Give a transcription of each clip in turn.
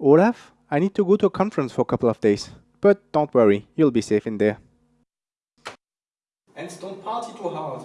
Olaf, I need to go to a conference for a couple of days. But don't worry, you'll be safe in there. And don't party too hard.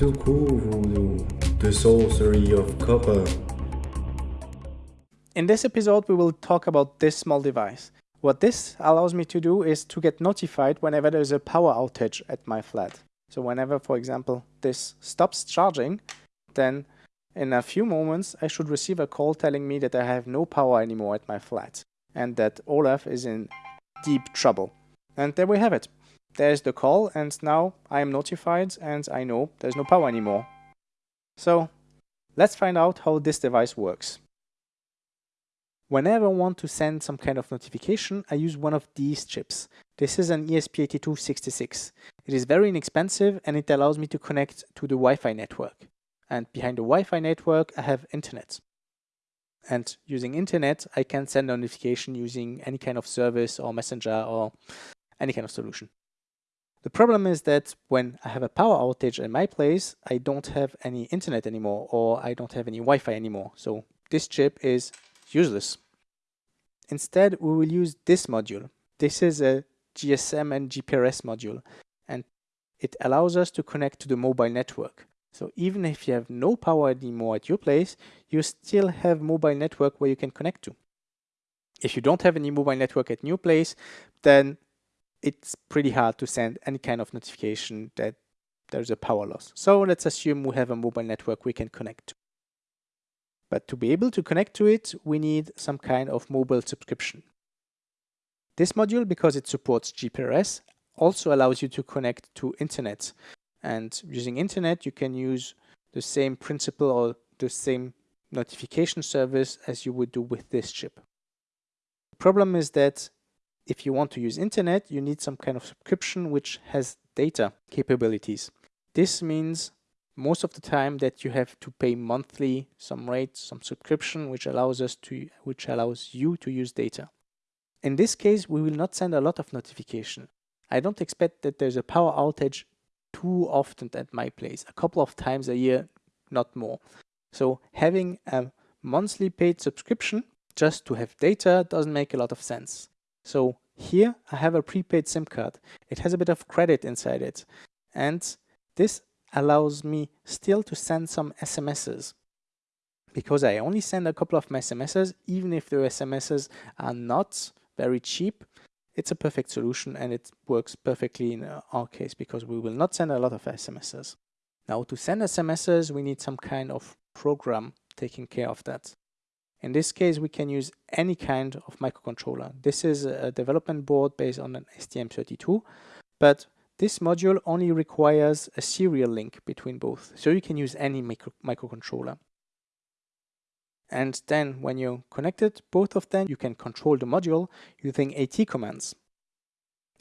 Welcome to Voodoo, the sorcery of copper. In this episode, we will talk about this small device. What this allows me to do is to get notified whenever there's a power outage at my flat. So whenever, for example, this stops charging, then in a few moments, I should receive a call telling me that I have no power anymore at my flat and that Olaf is in deep trouble. And there we have it there's the call and now I am notified and I know there's no power anymore. So let's find out how this device works. Whenever I want to send some kind of notification, I use one of these chips. This is an ESP8266. It is very inexpensive and it allows me to connect to the Wi-Fi network. And behind the Wi-Fi network, I have internet. And using internet, I can send a notification using any kind of service or messenger or any kind of solution. The problem is that when I have a power outage in my place, I don't have any internet anymore or I don't have any Wi-Fi anymore. So this chip is useless. Instead, we will use this module. This is a GSM and GPRS module and it allows us to connect to the mobile network. So even if you have no power anymore at your place, you still have mobile network where you can connect to. If you don't have any mobile network at your place, then it's pretty hard to send any kind of notification that there's a power loss. So let's assume we have a mobile network we can connect to. But to be able to connect to it, we need some kind of mobile subscription. This module, because it supports GPRS, also allows you to connect to internet. And using internet, you can use the same principle or the same notification service as you would do with this chip. The problem is that if you want to use internet, you need some kind of subscription which has data capabilities. This means most of the time that you have to pay monthly some rate, some subscription, which allows us to, which allows you to use data. In this case, we will not send a lot of notification. I don't expect that there's a power outage too often at my place, a couple of times a year, not more. So having a monthly paid subscription just to have data doesn't make a lot of sense. So here I have a prepaid SIM card. It has a bit of credit inside it. And this allows me still to send some SMSs because I only send a couple of my SMSs, even if the SMSs are not very cheap, it's a perfect solution and it works perfectly in uh, our case because we will not send a lot of SMSs. Now to send SMSs, we need some kind of program taking care of that. In this case, we can use any kind of microcontroller. This is a development board based on an STM32, but this module only requires a serial link between both, so you can use any micro microcontroller. And then when you connected both of them, you can control the module using AT commands.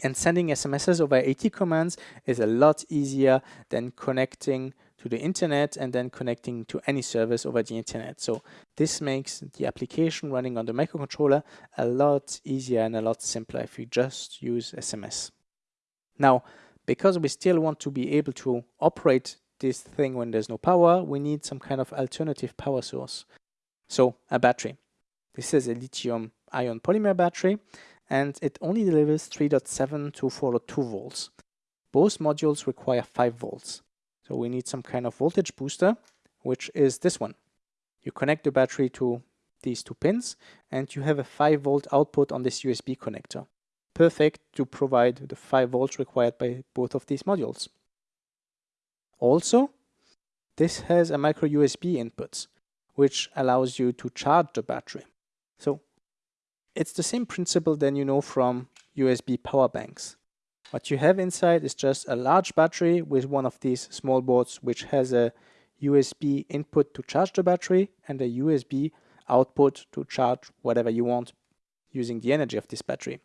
And sending SMSs over AT commands is a lot easier than connecting the internet and then connecting to any service over the internet. So this makes the application running on the microcontroller a lot easier and a lot simpler if you just use SMS. Now, because we still want to be able to operate this thing when there's no power, we need some kind of alternative power source. So a battery. This is a lithium ion polymer battery and it only delivers 3.7 to 4.2 volts. Both modules require 5 volts. So we need some kind of voltage booster, which is this one. You connect the battery to these two pins and you have a 5 volt output on this USB connector. Perfect to provide the 5 volts required by both of these modules. Also, this has a micro USB input, which allows you to charge the battery. So It's the same principle than you know from USB power banks. What you have inside is just a large battery with one of these small boards which has a USB input to charge the battery and a USB output to charge whatever you want using the energy of this battery.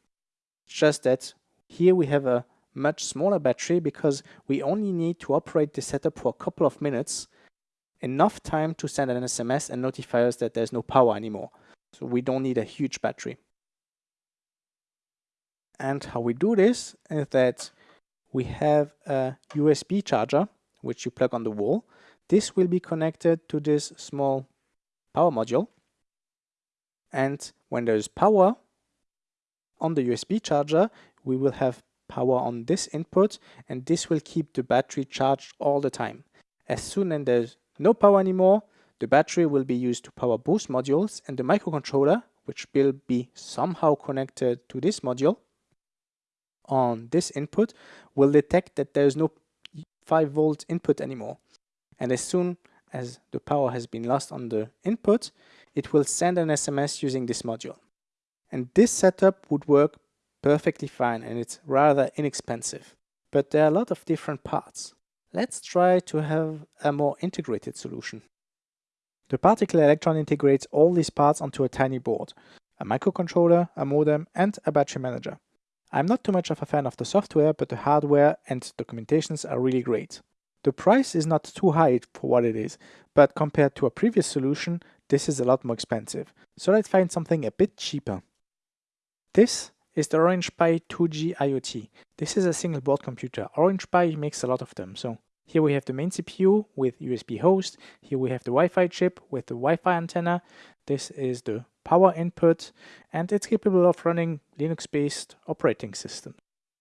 just that here we have a much smaller battery because we only need to operate the setup for a couple of minutes, enough time to send an SMS and notify us that there's no power anymore. So we don't need a huge battery. And how we do this is that we have a USB charger, which you plug on the wall. This will be connected to this small power module. And when there's power on the USB charger, we will have power on this input and this will keep the battery charged all the time. As soon as there's no power anymore, the battery will be used to power both modules and the microcontroller, which will be somehow connected to this module on this input, will detect that there's no 5 volt input anymore. And as soon as the power has been lost on the input, it will send an SMS using this module. And this setup would work perfectly fine and it's rather inexpensive. But there are a lot of different parts. Let's try to have a more integrated solution. The particle electron integrates all these parts onto a tiny board, a microcontroller, a modem and a battery manager. I'm not too much of a fan of the software, but the hardware and documentations are really great. The price is not too high for what it is, but compared to a previous solution, this is a lot more expensive. So let's find something a bit cheaper. This is the Orange Pi 2G IoT. This is a single board computer. Orange Pi makes a lot of them. So here we have the main CPU with USB host. Here we have the Wi-Fi chip with the Wi-Fi antenna. This is the power input and it's capable of running Linux-based operating system.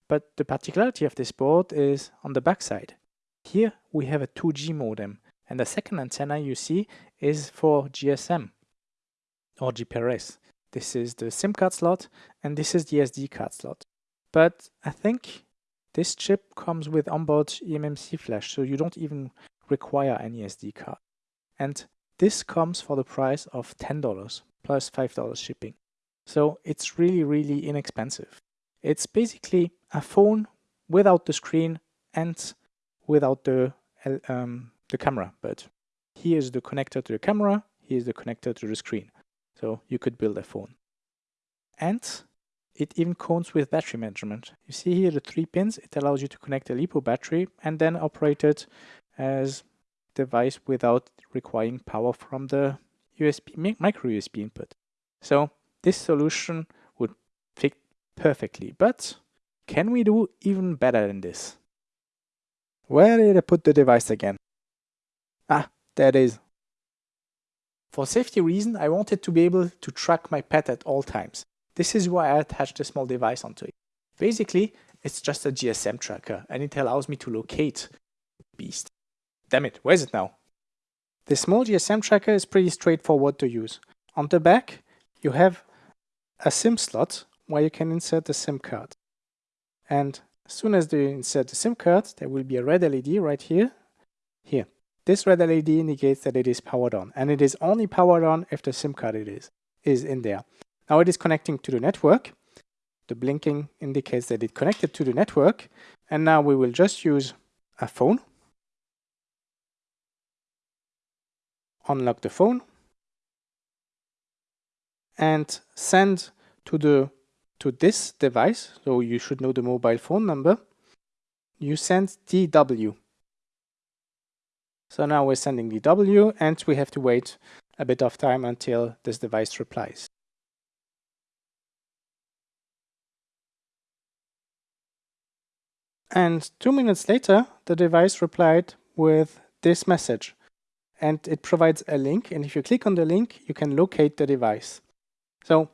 But the particularity of this board is on the backside. Here we have a 2G modem and the second antenna you see is for GSM or GPRS. This is the SIM card slot and this is the SD card slot. But I think this chip comes with onboard eMMC flash, so you don't even require any SD card. And this comes for the price of $10 plus $5 shipping. So it's really, really inexpensive. It's basically a phone without the screen and without the, um, the camera. But here's the connector to the camera, here's the connector to the screen. So you could build a phone. And it even comes with battery management. You see here the three pins, it allows you to connect a LiPo battery and then operate it as device without requiring power from the USB micro USB input. So this solution would fit perfectly, but can we do even better than this? Where did I put the device again? Ah, there it is. For safety reason, I wanted to be able to track my pet at all times. This is why I attached a small device onto it. Basically, it's just a GSM tracker and it allows me to locate beast. Damn it, where is it now? The small GSM tracker is pretty straightforward to use. On the back, you have a SIM slot where you can insert the SIM card. And as soon as you insert the SIM card, there will be a red LED right here, here. This red LED indicates that it is powered on and it is only powered on if the SIM card it is, is in there. Now it is connecting to the network. The blinking indicates that it connected to the network and now we will just use a phone. Unlock the phone and send to the to this device, so you should know the mobile phone number, you send DW. So now we're sending DW and we have to wait a bit of time until this device replies. And two minutes later, the device replied with this message. And it provides a link, and if you click on the link, you can locate the device. So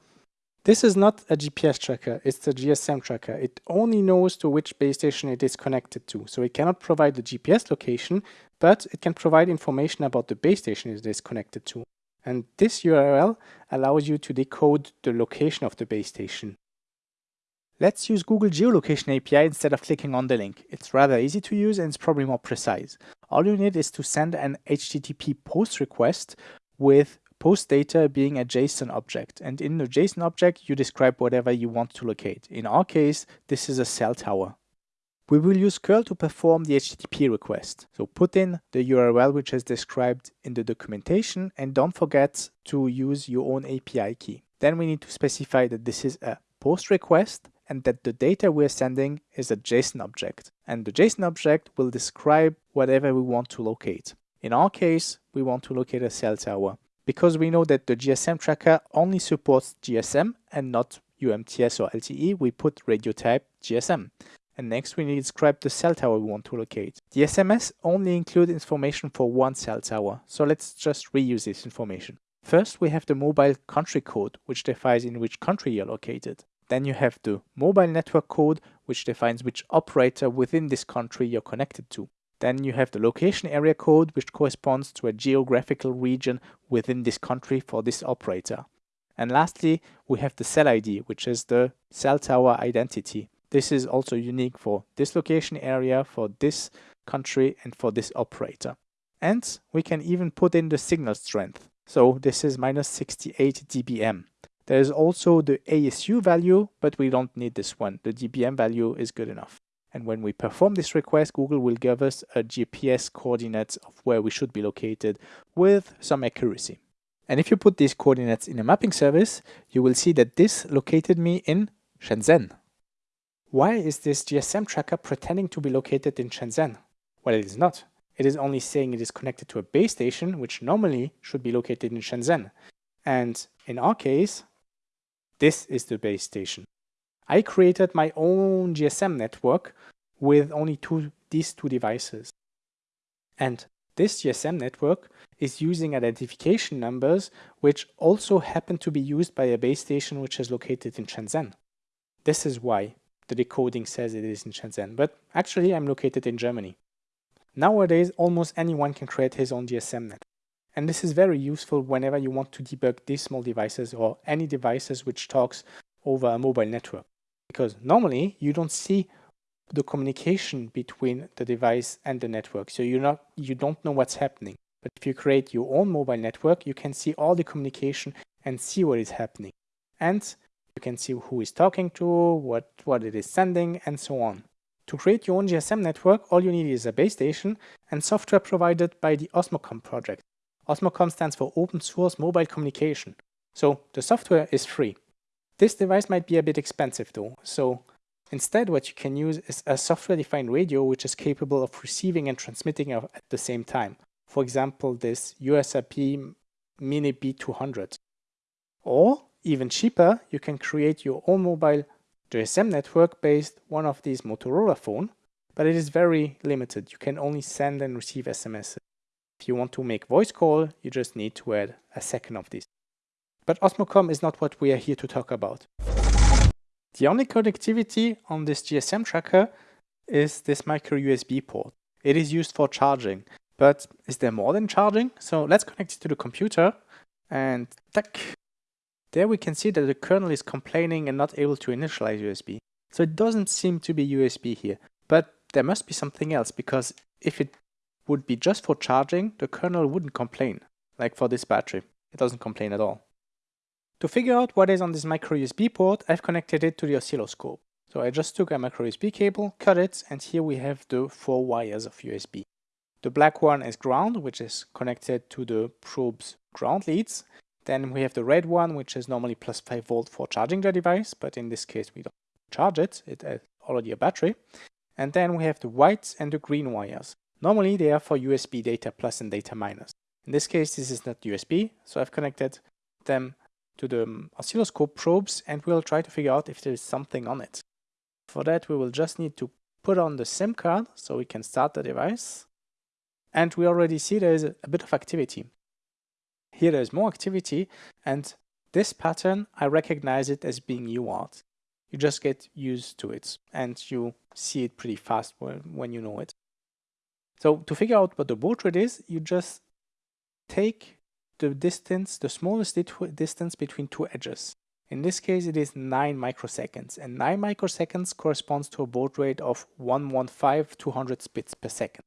this is not a GPS tracker, it's a GSM tracker. It only knows to which base station it is connected to. So it cannot provide the GPS location, but it can provide information about the base station it is connected to. And this URL allows you to decode the location of the base station. Let's use Google Geolocation API instead of clicking on the link. It's rather easy to use and it's probably more precise. All you need is to send an HTTP post request with post data being a JSON object. And in the JSON object, you describe whatever you want to locate. In our case, this is a cell tower. We will use curl to perform the HTTP request. So put in the URL which is described in the documentation and don't forget to use your own API key. Then we need to specify that this is a post request and that the data we're sending is a JSON object. And the JSON object will describe whatever we want to locate. In our case, we want to locate a cell tower. Because we know that the GSM tracker only supports GSM and not UMTS or LTE, we put radio type GSM. And next we need to describe the cell tower we want to locate. The SMS only include information for one cell tower, so let's just reuse this information. First we have the mobile country code, which defines in which country you're located. Then you have the mobile network code, which defines which operator within this country you're connected to. Then you have the location area code, which corresponds to a geographical region within this country for this operator. And lastly, we have the cell ID, which is the cell tower identity. This is also unique for this location area, for this country, and for this operator. And we can even put in the signal strength. So this is minus 68 dBm. There is also the ASU value, but we don't need this one. The dBm value is good enough. And when we perform this request, Google will give us a GPS coordinates of where we should be located with some accuracy. And if you put these coordinates in a mapping service, you will see that this located me in Shenzhen. Why is this GSM tracker pretending to be located in Shenzhen? Well, it is not. It is only saying it is connected to a base station, which normally should be located in Shenzhen. And in our case, this is the base station. I created my own GSM network with only two, these two devices. And this GSM network is using identification numbers which also happen to be used by a base station which is located in Shenzhen. This is why the decoding says it is in Shenzhen, but actually I'm located in Germany. Nowadays, almost anyone can create his own GSM net. And this is very useful whenever you want to debug these small devices or any devices which talks over a mobile network. Because normally you don't see the communication between the device and the network. So you're not, you don't know what's happening. But if you create your own mobile network, you can see all the communication and see what is happening. And you can see who is talking to, what, what it is sending, and so on. To create your own GSM network, all you need is a base station and software provided by the Osmocom project. Osmocom stands for Open Source Mobile Communication. So the software is free. This device might be a bit expensive though, so instead what you can use is a software-defined radio which is capable of receiving and transmitting at the same time. For example, this USRP Mini B200. Or even cheaper, you can create your own mobile GSM network based one of these Motorola phone, but it is very limited. You can only send and receive SMS. If you want to make voice call, you just need to add a second of these. But Osmocom is not what we are here to talk about. The only connectivity on this GSM tracker is this micro USB port. It is used for charging, but is there more than charging? So let's connect it to the computer and tack, there we can see that the kernel is complaining and not able to initialize USB. So it doesn't seem to be USB here, but there must be something else because if it would be just for charging, the kernel wouldn't complain, like for this battery. It doesn't complain at all. To figure out what is on this micro USB port, I've connected it to the oscilloscope. So I just took a micro USB cable, cut it, and here we have the four wires of USB. The black one is ground, which is connected to the probe's ground leads, then we have the red one, which is normally plus 5 volt for charging the device, but in this case we don't charge it, it has already a battery. And then we have the white and the green wires. Normally they are for USB data plus and data minus. In this case this is not USB, so I've connected them to the um, oscilloscope probes and we'll try to figure out if there is something on it. For that we will just need to put on the SIM card so we can start the device. And we already see there is a, bit of activity. Here there's more activity and this pattern, I recognize it as being UART. You just get used to it and you see it pretty fast when you know it. So to figure out what the baud rate is, you just take the distance, the smallest distance between two edges. In this case, it is 9 microseconds, and 9 microseconds corresponds to a baud rate of 115-200 bits per second.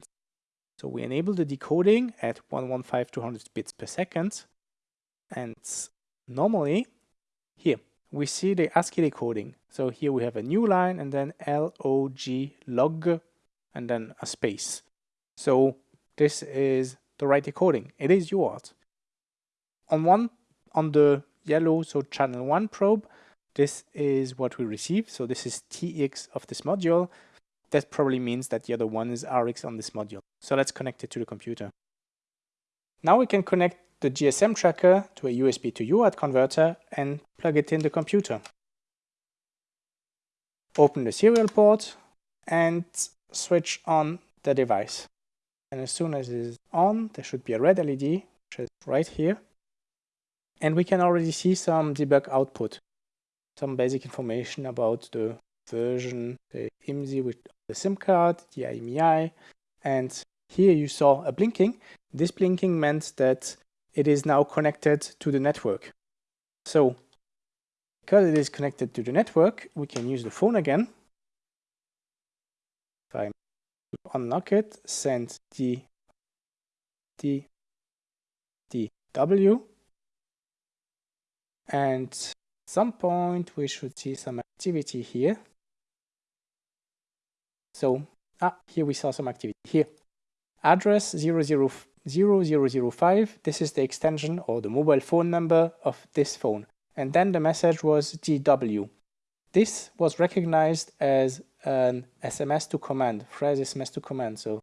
So we enable the decoding at 115-200 bits per second. And normally, here, we see the ASCII decoding. So here we have a new line and then log log and then a space. So this is the right decoding. It is UART. On one, on the yellow, so channel one probe, this is what we receive. So this is TX of this module. That probably means that the other one is RX on this module. So let's connect it to the computer. Now we can connect the GSM tracker to a USB to UART converter and plug it in the computer. Open the serial port and switch on the device. And as soon as it is on, there should be a red LED, which is right here. And we can already see some debug output, some basic information about the version, the IMSI with the SIM card, the IMEI, and here you saw a blinking. This blinking meant that it is now connected to the network. So because it is connected to the network, we can use the phone again. If I unlock it, send the D D W and at some point we should see some activity here. So, ah, here we saw some activity. Here, address 00005, this is the extension or the mobile phone number of this phone. And then the message was DW. This was recognized as an SMS to command, phrase SMS to command. So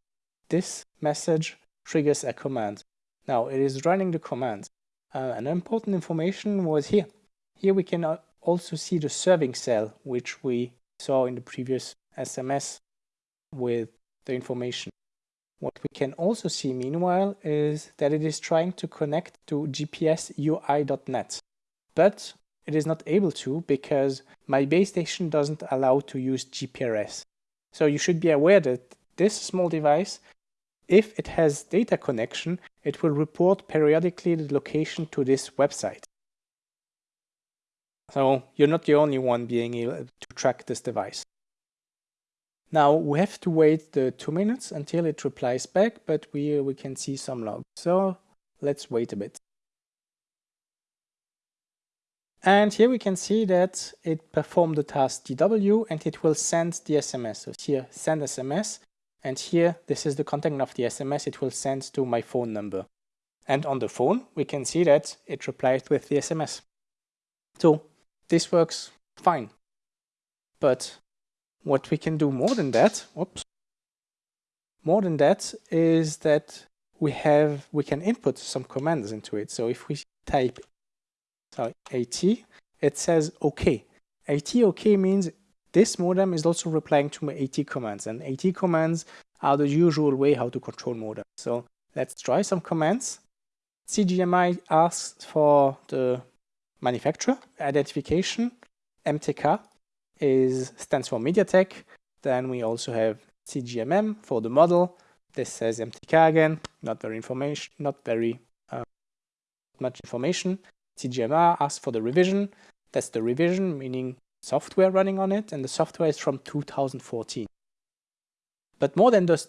this message triggers a command. Now it is running the command. Uh, an important information was here. Here we can also see the serving cell, which we saw in the previous SMS with the information. What we can also see meanwhile is that it is trying to connect to gpsui.net, but it is not able to because my base station doesn't allow to use GPRS. So you should be aware that this small device, if it has data connection, it will report periodically the location to this website. So you're not the only one being able to track this device. Now we have to wait the two minutes until it replies back, but we, we can see some logs. So let's wait a bit. And here we can see that it performed the task DW and it will send the SMS. So here, send SMS. And here, this is the content of the SMS it will send to my phone number. And on the phone, we can see that it replies with the SMS. So this works fine. But what we can do more than that, whoops, more than that is that we have, we can input some commands into it. So if we type sorry, AT, it says OK. AT OK means this modem is also replying to my AT commands and AT commands are the usual way how to control modem. So let's try some commands. CGMI asks for the manufacturer identification, MTK, is stands for MediaTek. Then we also have CGMM for the model. This says MTK again, not very information, not very uh, much information. CGMR asks for the revision. That's the revision, meaning software running on it, and the software is from 2014. But more than those,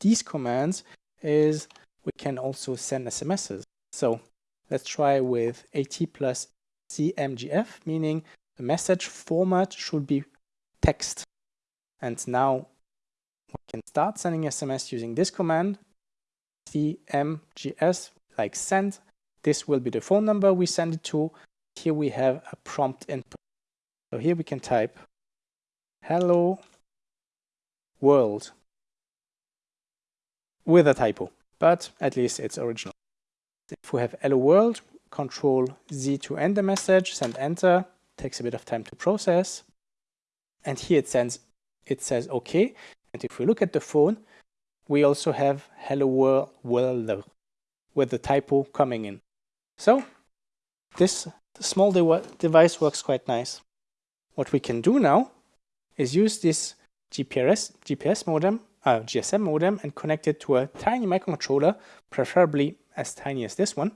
these commands is we can also send SMSs. So let's try with AT plus CMGF, meaning the message format should be text. And now we can start sending SMS using this command, cmgs, like send. This will be the phone number we send it to. Here we have a prompt input. So here we can type hello world with a typo, but at least it's original. If we have hello world, control Z to end the message, send enter, takes a bit of time to process. And here it sends, it says okay. And if we look at the phone, we also have hello world, world with the typo coming in. So this small de device works quite nice. What we can do now is use this GPS, GPS modem, uh, GSM modem and connect it to a tiny microcontroller, preferably as tiny as this one.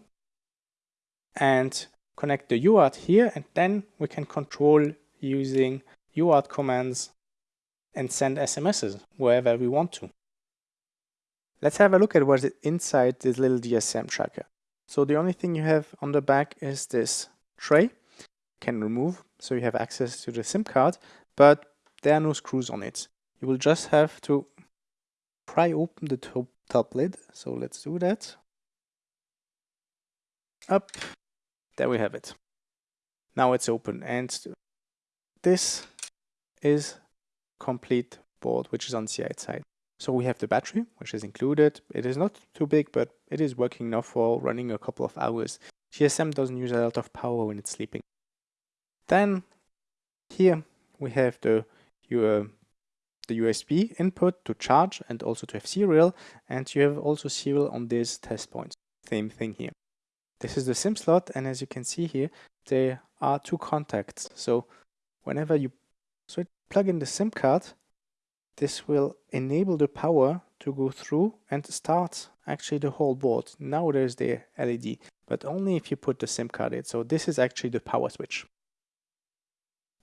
And connect the UART here and then we can control using UART commands and send SMSs wherever we want to. Let's have a look at what's inside this little GSM tracker. So the only thing you have on the back is this tray, can remove, so you have access to the SIM card, but there are no screws on it. You will just have to pry open the top, top lid. So let's do that. Up, there we have it. Now it's open and this is complete board which is on the outside. So we have the battery which is included. It is not too big but it is working enough for running a couple of hours. GSM doesn't use a lot of power when it's sleeping. Then here we have the uh, the USB input to charge and also to have serial and you have also serial on this test point. Same thing here. This is the SIM slot and as you can see here there are two contacts. So whenever you plug in the SIM card this will enable the power to go through and start actually the whole board. Now there's the LED but only if you put the SIM card in. So this is actually the power switch.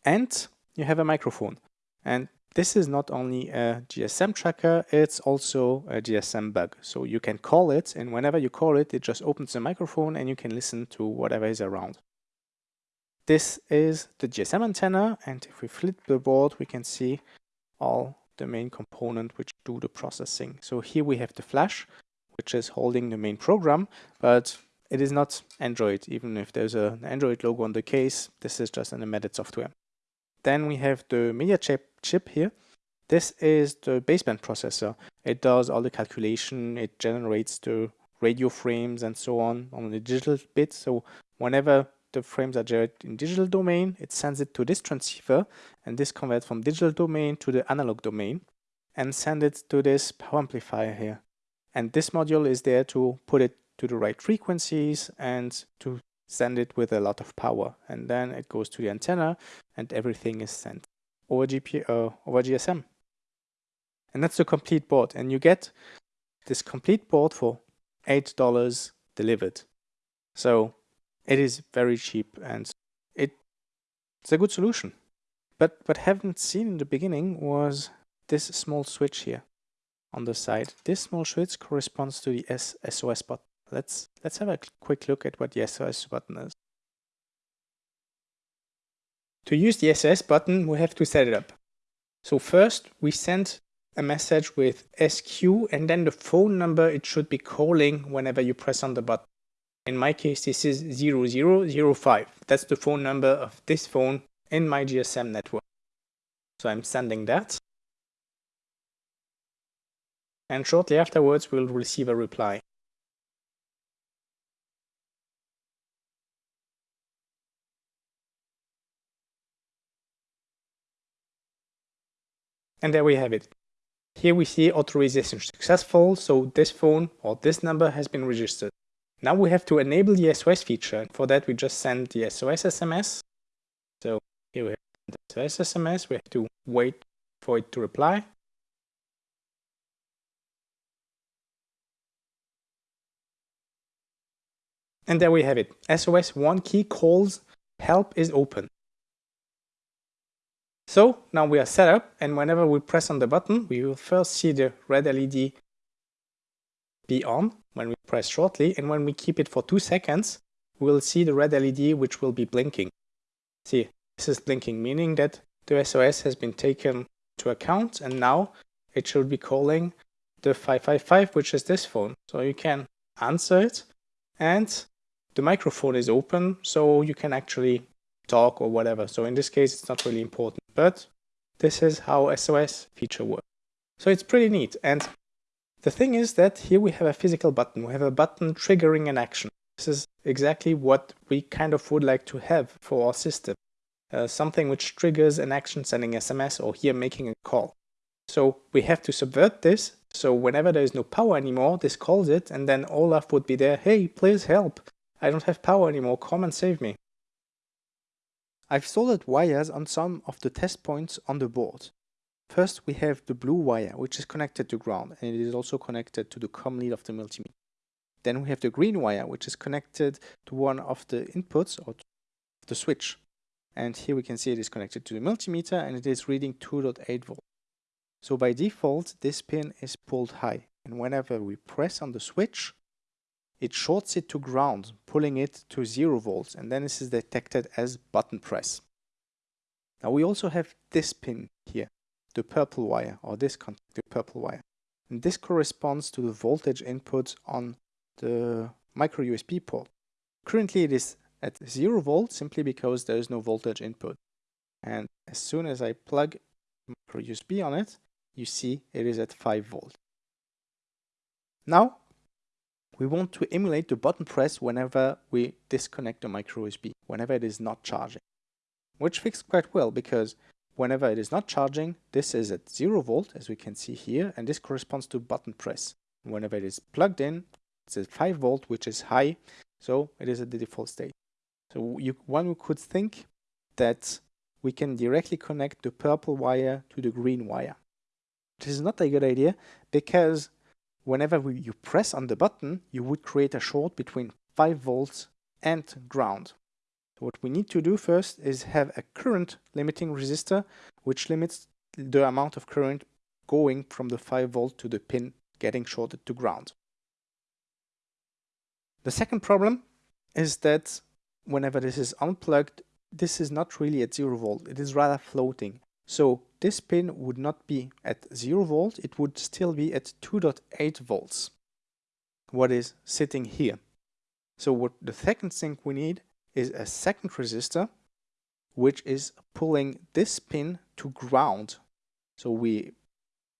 And you have a microphone. And this is not only a GSM tracker, it's also a GSM bug. So you can call it, and whenever you call it, it just opens the microphone and you can listen to whatever is around. This is the GSM antenna, and if we flip the board, we can see all the main component which do the processing. So here we have the flash, which is holding the main program, but it is not Android. Even if there's an Android logo on the case, this is just an embedded software. Then we have the media chip, chip here. This is the baseband processor. It does all the calculation, it generates the radio frames and so on on the digital bit. So whenever the frames are generated in digital domain, it sends it to this transceiver and this converts from digital domain to the analog domain and send it to this power amplifier here. And this module is there to put it to the right frequencies and to send it with a lot of power. And then it goes to the antenna and everything is sent over GP uh, over GSM and that's the complete board. And you get this complete board for eight dollars delivered. So it is very cheap and it it's a good solution but what I haven't seen in the beginning was this small switch here on the side this small switch corresponds to the S SOS button Let's, let's have a quick look at what the SOS button is. To use the SOS button, we have to set it up. So first, we send a message with SQ and then the phone number it should be calling whenever you press on the button. In my case, this is 0005. That's the phone number of this phone in my GSM network. So I'm sending that. And shortly afterwards, we'll receive a reply. And there we have it. Here we see authorization successful, so this phone or this number has been registered. Now we have to enable the SOS feature, for that we just send the SOS SMS. So here we have the SOS SMS, we have to wait for it to reply. And there we have it. SOS 1 key calls help is open. So now we are set up and whenever we press on the button, we will first see the red LED be on when we press shortly and when we keep it for two seconds, we'll see the red LED which will be blinking. See, this is blinking, meaning that the SOS has been taken to account and now it should be calling the 555 which is this phone. So you can answer it and the microphone is open so you can actually talk or whatever. So in this case, it's not really important, but this is how SOS feature works. So it's pretty neat. And the thing is that here we have a physical button. We have a button triggering an action. This is exactly what we kind of would like to have for our system. Uh, something which triggers an action sending SMS or here making a call. So we have to subvert this. So whenever there is no power anymore, this calls it and then Olaf would be there. Hey, please help. I don't have power anymore. Come and save me. I've soldered wires on some of the test points on the board. First we have the blue wire which is connected to ground and it is also connected to the COM lead of the multimeter. Then we have the green wire which is connected to one of the inputs or the switch. And here we can see it is connected to the multimeter and it is reading 2.8 volts. So by default this pin is pulled high and whenever we press on the switch it shorts it to ground, pulling it to 0 volts, and then this is detected as button press. Now we also have this pin here, the purple wire, or this contact, the purple wire. And this corresponds to the voltage input on the micro USB port. Currently it is at 0 volt simply because there is no voltage input. And as soon as I plug micro USB on it, you see it is at 5 volt. Now we want to emulate the button press whenever we disconnect the micro USB, whenever it is not charging. Which fits quite well because whenever it is not charging, this is at 0 volt as we can see here and this corresponds to button press. Whenever it is plugged in, it's at 5 volt which is high, so it is at the default state. So you, one could think that we can directly connect the purple wire to the green wire. This is not a good idea because whenever we, you press on the button, you would create a short between 5 volts and ground. So what we need to do first is have a current limiting resistor which limits the amount of current going from the 5 volt to the pin getting shorted to ground. The second problem is that whenever this is unplugged, this is not really at 0 volt, it is rather floating. So this pin would not be at 0 volt, it would still be at 2.8 volts, what is sitting here. So what the second thing we need is a second resistor, which is pulling this pin to ground. So we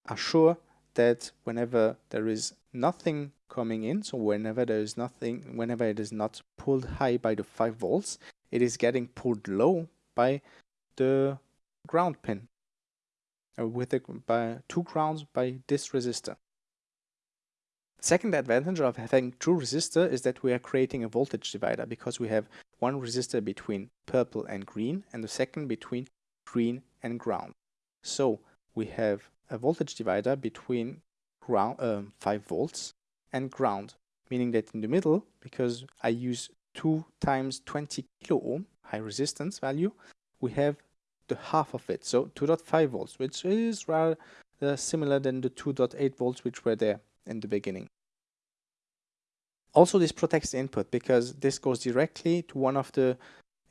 are sure that whenever there is nothing coming in, so whenever there is nothing, whenever it is not pulled high by the 5 volts, it is getting pulled low by the ground pin uh, with the, by two grounds by this resistor. Second advantage of having two resistor is that we are creating a voltage divider because we have one resistor between purple and green and the second between green and ground. So we have a voltage divider between ground, uh, 5 volts and ground, meaning that in the middle, because I use 2 times 20 kilo ohm high resistance value, we have the half of it, so 2.5 volts, which is rather similar than the 2.8 volts which were there in the beginning. Also, this protects the input because this goes directly to one of the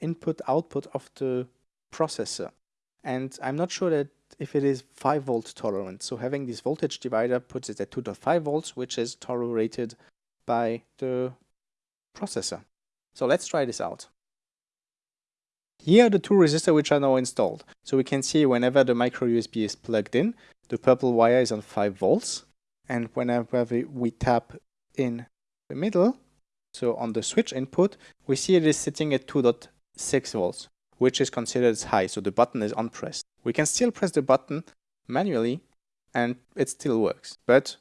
input output of the processor. And I'm not sure that if it is 5 volt tolerant. So having this voltage divider puts it at 2.5 volts, which is tolerated by the processor. So let's try this out. Here are the two resistors which are now installed. So we can see whenever the micro USB is plugged in, the purple wire is on 5 volts. And whenever we, we tap in the middle, so on the switch input, we see it is sitting at 2.6 volts, which is considered as high, so the button is unpressed. We can still press the button manually and it still works. But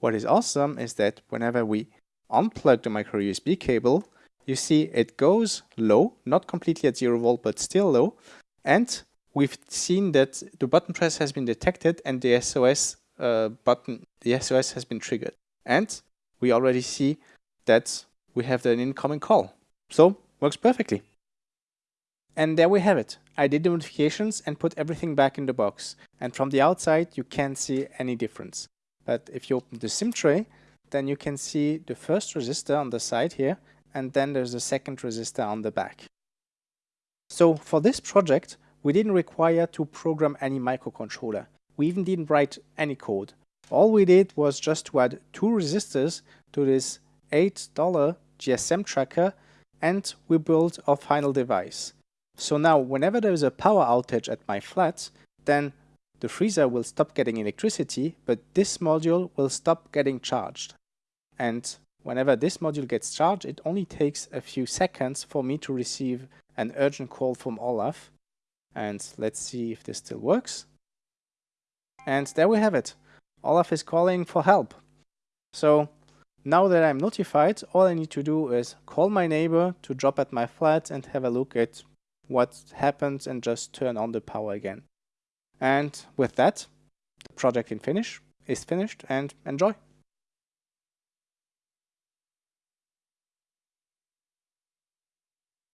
what is awesome is that whenever we unplug the micro USB cable, you see it goes low, not completely at zero volt, but still low. And we've seen that the button press has been detected and the SOS uh, button, the SOS has been triggered. And we already see that we have an incoming call. So works perfectly. And there we have it. I did the modifications and put everything back in the box. And from the outside, you can't see any difference. But if you open the SIM tray, then you can see the first resistor on the side here, and then there's a second resistor on the back. So for this project, we didn't require to program any microcontroller. We even didn't write any code. All we did was just to add two resistors to this $8 GSM tracker and we built our final device. So now whenever there is a power outage at my flat, then the freezer will stop getting electricity, but this module will stop getting charged. And whenever this module gets charged, it only takes a few seconds for me to receive an urgent call from Olaf. And let's see if this still works. And there we have it. Olaf is calling for help. So now that I'm notified, all I need to do is call my neighbor to drop at my flat and have a look at what happens and just turn on the power again. And with that, the project in finish is finished and enjoy.